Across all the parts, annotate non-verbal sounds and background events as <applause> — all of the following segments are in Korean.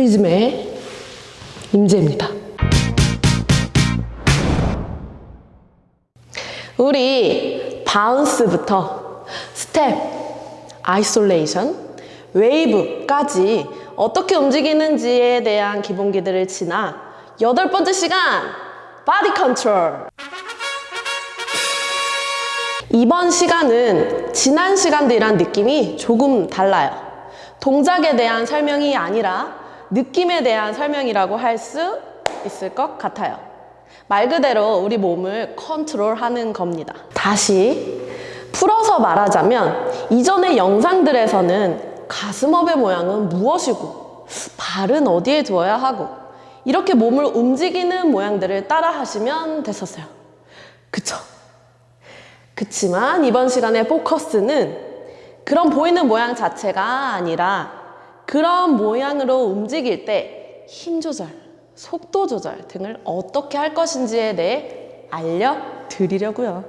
프리즘의 임재입니다. 우리 bounce부터 스텝, isolation, 웨이브까지 어떻게 움직이는지에 대한 기본기들을 지나 여덟 번째 시간 body control 이번 시간은 지난 시간들이랑 느낌이 조금 달라요. 동작에 대한 설명이 아니라 느낌에 대한 설명이라고 할 수 있을 것 같아요. 말 그대로 우리 몸을 컨트롤하는 겁니다. 다시 풀어서 말하자면 이전의 영상들에서는 가슴업의 모양은 무엇이고 발은 어디에 두어야 하고 이렇게 몸을 움직이는 모양들을 따라 하시면 됐었어요. 그쵸? 그치만 이번 시간의 포커스는 그런 보이는 모양 자체가 아니라 그런 모양으로 움직일 때 힘 조절, 속도 조절 등을 어떻게 할 것인지에 대해 알려드리려고요.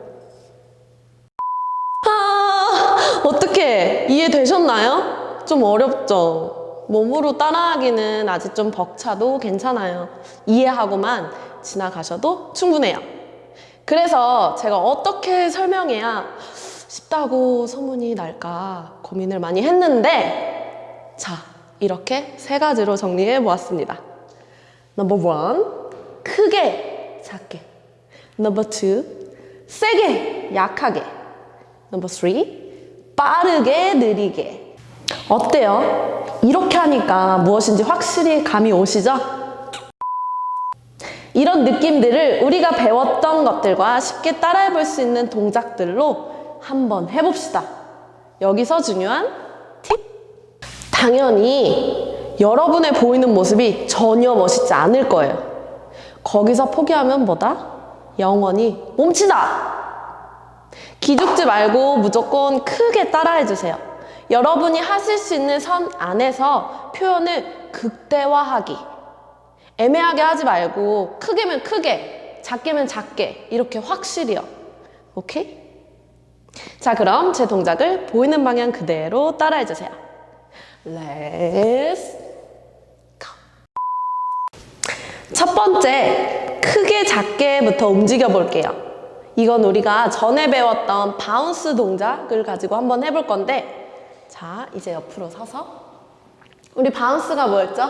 아, 어떻게 이해되셨나요? 좀 어렵죠? 몸으로 따라하기는 아직 좀 벅차도 괜찮아요. 이해하고만 지나가셔도 충분해요. 그래서 제가 어떻게 설명해야 쉽다고 소문이 날까 고민을 많이 했는데 자, 이렇게 세 가지로 정리해 보았습니다. number one, 크게, 작게. number two, 세게, 약하게. number three, 빠르게, 느리게. 어때요? 이렇게 하니까 무엇인지 확실히 감이 오시죠? 이런 느낌들을 우리가 배웠던 것들과 쉽게 따라해 볼 수 있는 동작들로 한번 해봅시다. 여기서 중요한 팁. 당연히 여러분의 보이는 모습이 전혀 멋있지 않을 거예요. 거기서 포기하면 뭐다? 영원히 멈추다! 기죽지 말고 무조건 크게 따라해 주세요. 여러분이 하실 수 있는 선 안에서 표현을 극대화하기. 애매하게 하지 말고 크게면 크게, 작게면 작게 이렇게 확실히요. 오케이? 자 그럼 제 동작을 보이는 방향 그대로 따라해 주세요. Let's go. 첫 번째 크게 작게부터 움직여 볼게요. 이건 우리가 전에 배웠던 바운스 동작을 가지고 한번 해볼 건데 자 이제 옆으로 서서 우리 바운스가 뭐였죠?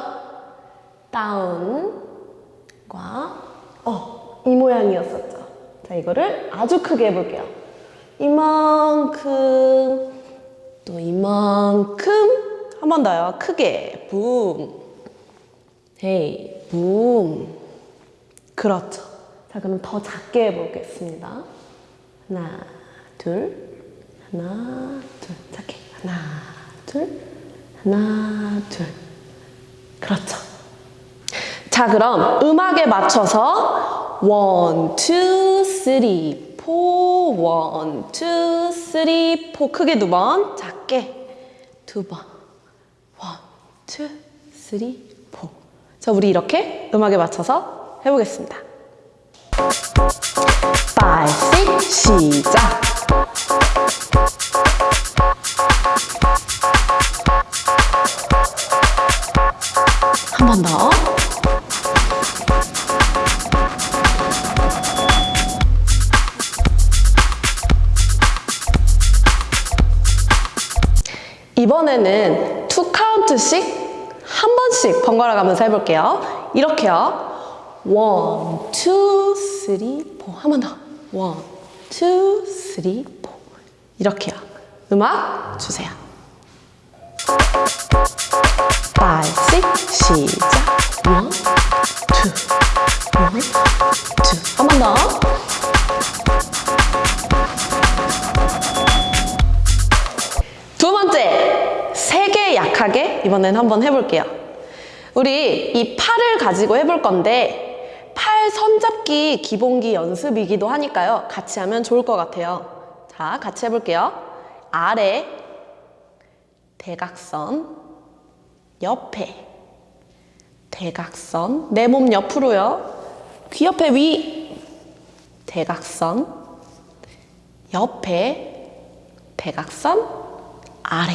다운과 어, 이 모양이었었죠. 자, 이거를 아주 크게 해볼게요. 이만큼, 또 이만큼, 한 번 더요. 크게, 붐. 헤이, 붐. 그렇죠. 자, 그럼 더 작게 해보겠습니다. 하나, 둘, 하나, 둘. 작게. 하나, 둘, 하나, 둘. 그렇죠. 자 그럼 음악에 맞춰서 one, two, three, four, one, two, three, four 크게 두 번, 작게 두 번, 2, 3, 4. 자, 우리 이렇게 음악에 맞춰서 해보겠습니다. 5, 6, 시작! 한 번 더. 이번에는 번씩 번갈아 가면서 해볼게요. 이렇게요. one, two, three, four. 한 번 더. one, two, three, four. 이렇게요. 음악 주세요. 5, 6, 시작. one, two, one, two. 한 번 더. 두 번째, 세게 약하게 이번엔 한번 해볼게요. 우리 이 팔을 가지고 해볼 건데 팔 손잡기 기본기 연습이기도 하니까요. 같이 하면 좋을 것 같아요. 자, 같이 해볼게요. 아래, 대각선, 옆에, 대각선, 내 몸 옆으로요. 귀 옆에 위, 대각선, 옆에, 대각선, 아래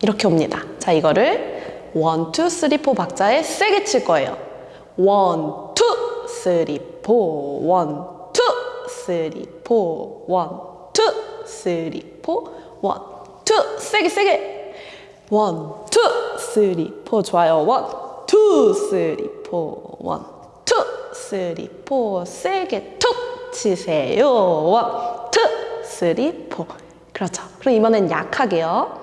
이렇게 옵니다. 자, 이거를 one, two, three, four 박자에 세게 칠 거예요. one, two, three, four, one, two, three, four, one, two, three, four, one, two, 세게 세게. one, two, three, four 좋아요. one, two, three, four, one, two, three, four 세게 툭 치세요. one, two, three, four. 그렇죠. 그럼 이번엔 약하게요.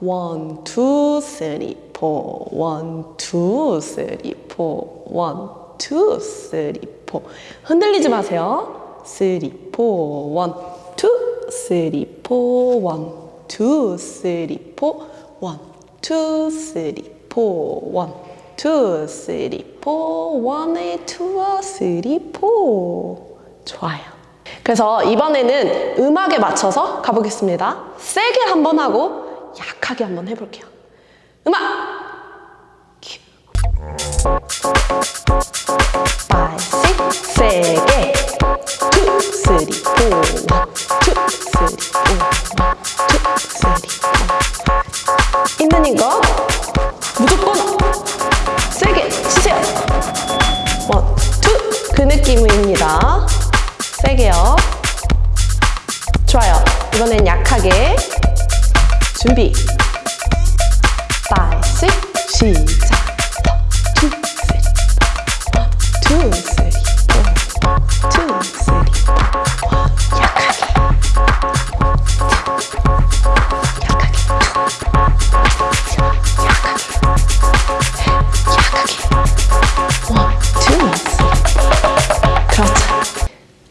one, two, three, four, one, two, three, four, one, two, three, four. 흔들리지 마세요. three, four, one, two, three, four, one, two, three, four, one, two, three, four, one, two, three, four, one, two, three, four. 좋아요. 그래서 이번에는 음악에 맞춰서 가보겠습니다. 세게 한번 하고 약하게 한번 해볼게요. 음악! 큐. 시작. 2, 3, 1, 2, 3, 4, 2, 3, 4. 약하게. 약하게. one, two, three.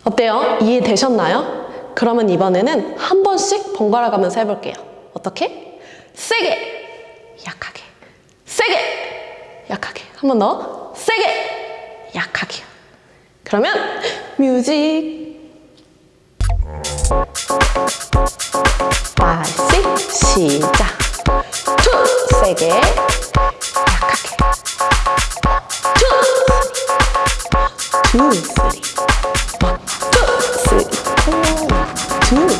어때요? 이해되셨나요? 그러면 이번에는 한 번씩 번갈아 가면서 해볼게요. 어떻게? 세게, 약하게, 세게, 약하게. 한 번 더. 세게, 약하게. 그러면 music. 다시 시작. two, 세게, 약하게. two, two, three. one, two, 쓰리, 투, 쓰리.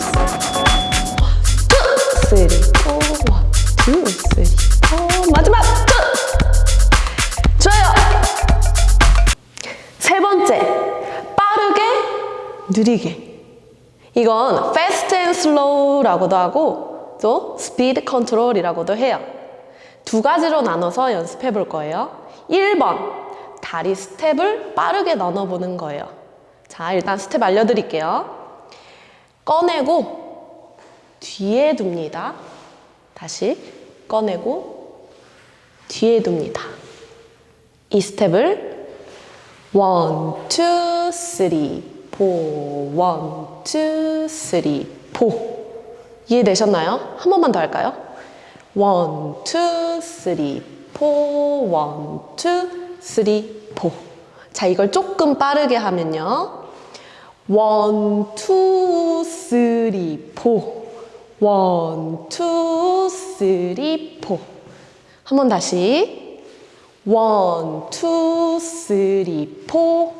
투, 쓰리, slow라고도 하고 또 speed control이라고도 해요. 두 가지로 나눠서 연습해 볼 거예요. 1번, 다리 스텝을 빠르게 나눠 보는 거예요. 자, 일단 스텝 알려드릴게요. 꺼내고 뒤에 둡니다. 다시 꺼내고 뒤에 둡니다. 이 스텝을 one, two, three, four, one, two, three, four. 이해되셨나요? 한 번만 더 할까요? one, two, three, four, one, two, three, four. 자, 이걸 조금 빠르게 하면요. one, two, three, four. one, two, three, four. 한 번 다시. one, two, three, four.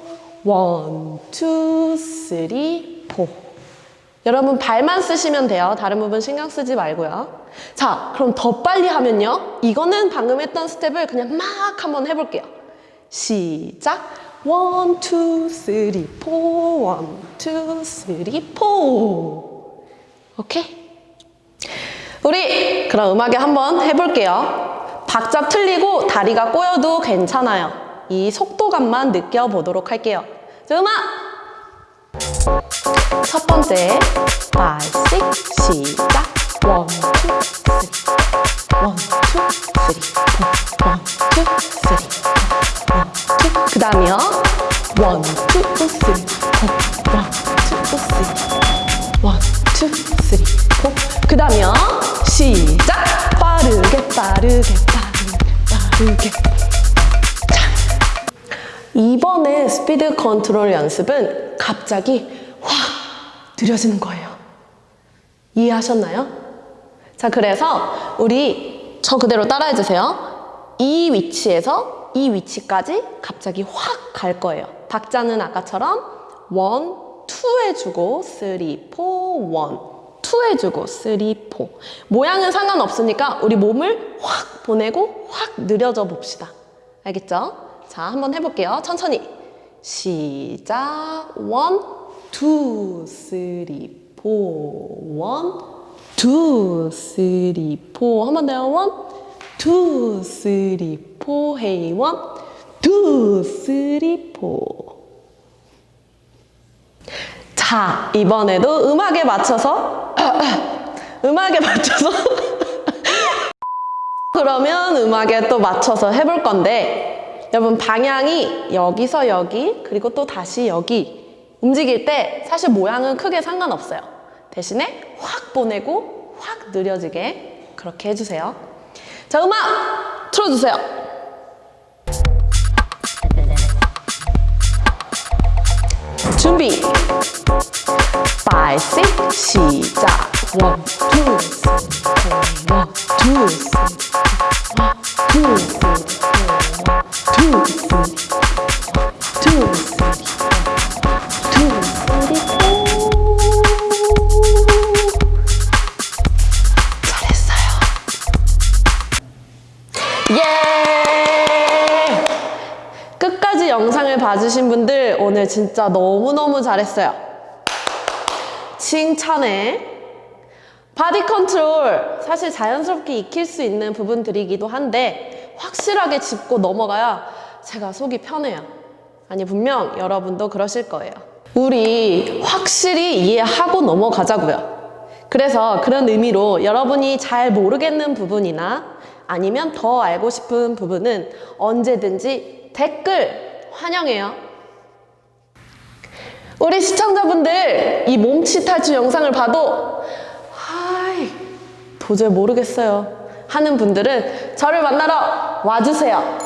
one, two, three, four. 여러분 발만 쓰시면 돼요. 다른 부분 신경 쓰지 말고요. 자, 그럼 더 빨리 하면요. 이거는 방금 했던 스텝을 그냥 막 한번 해볼게요. 시작. one, two, three, four. one, two, three, four. 오케이? 우리 그럼 음악에 한번 해볼게요. 박자 틀리고 다리가 꼬여도 괜찮아요. 이 속도감만 느껴보도록 할게요. 자, 음악! 첫 번째, 5, 6, 시작. 1, 2, 3. 1, 2, 3, 4. 1, 2, 3, 4. 1, 2. 그 다음이요. 1, 2, 3, 4. 1, 2, 3. 1, 2, 3, 4. 그 다음이요. 시작! 빠르게, 빠르게, 빠르게, 빠르게. 이번에 스피드 컨트롤 연습은 갑자기 확 느려지는 거예요. 이해하셨나요? 자, 그래서 우리 저 그대로 따라해 주세요. 이 위치에서 이 위치까지 갑자기 확 갈 거예요. 박자는 아까처럼 one, two 해주고 three, four, one, two two 해주고 three, four. 모양은 상관없으니까 우리 몸을 확 보내고 확 느려져 봅시다. 알겠죠? 자, 한번 해볼게요. 천천히. 시작. one, two, three, four. one, two, three, four. 한 번 더요. one, two, three, four. hey. one, two, three, four. 자, 이번에도 음악에 맞춰서 <laughs> 음악에 맞춰서 <laughs> 그러면 음악에 또 맞춰서 해볼 건데 여러분 방향이 여기서 여기 그리고 또 다시 여기 움직일 때 사실 모양은 크게 상관없어요. 대신에 확 보내고 확 느려지게 그렇게 해주세요. 자, 음악 틀어주세요. 준비. 5, 6, 시작. 1, 2, 3, 1, 2, 3, 1, 2, 3, 1, 진짜 너무너무 잘했어요. 칭찬해. body 컨트롤 사실 자연스럽게 익힐 수 있는 부분들이기도 한데 확실하게 짚고 넘어가야 제가 속이 편해요. 아니 분명 여러분도 그러실 거예요. 우리 확실히 이해하고 넘어가자고요. 그래서 그런 의미로 여러분이 잘 모르겠는 부분이나 아니면 더 알고 싶은 부분은 언제든지 댓글 환영해요. 우리 시청자분들 이 몸치 탈출 영상을 봐도 하이 도저히 모르겠어요 하는 분들은 저를 만나러 와주세요.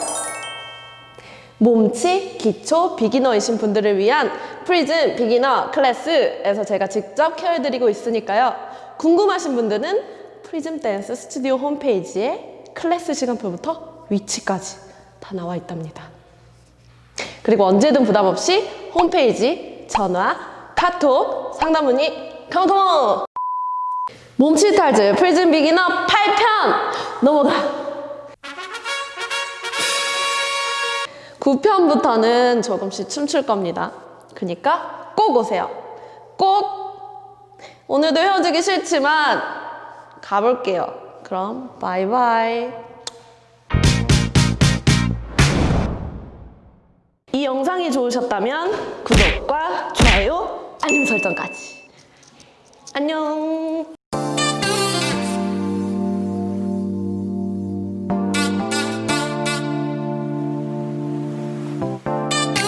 몸치 기초 beginner이신 분들을 위한 프리즘 beginner 클래스에서 제가 직접 care해드리고 있으니까요. 궁금하신 분들은 프리즘 댄스 스튜디오 홈페이지에 클래스 시간표부터 위치까지 다 나와 있답니다. 그리고 언제든 부담 없이 홈페이지, 전화, 카톡, 상담 문의, come come! 몸치 탈출 프리즘 beginner 8편 넘어가! 9편부터는 조금씩 춤출 겁니다. 그니까 꼭 오세요. 꼭! 오늘도 헤어지기 싫지만 가볼게요. 그럼 바이바이. 이 영상이 좋으셨다면 구독과 좋아요, 알림 설정까지. 안녕.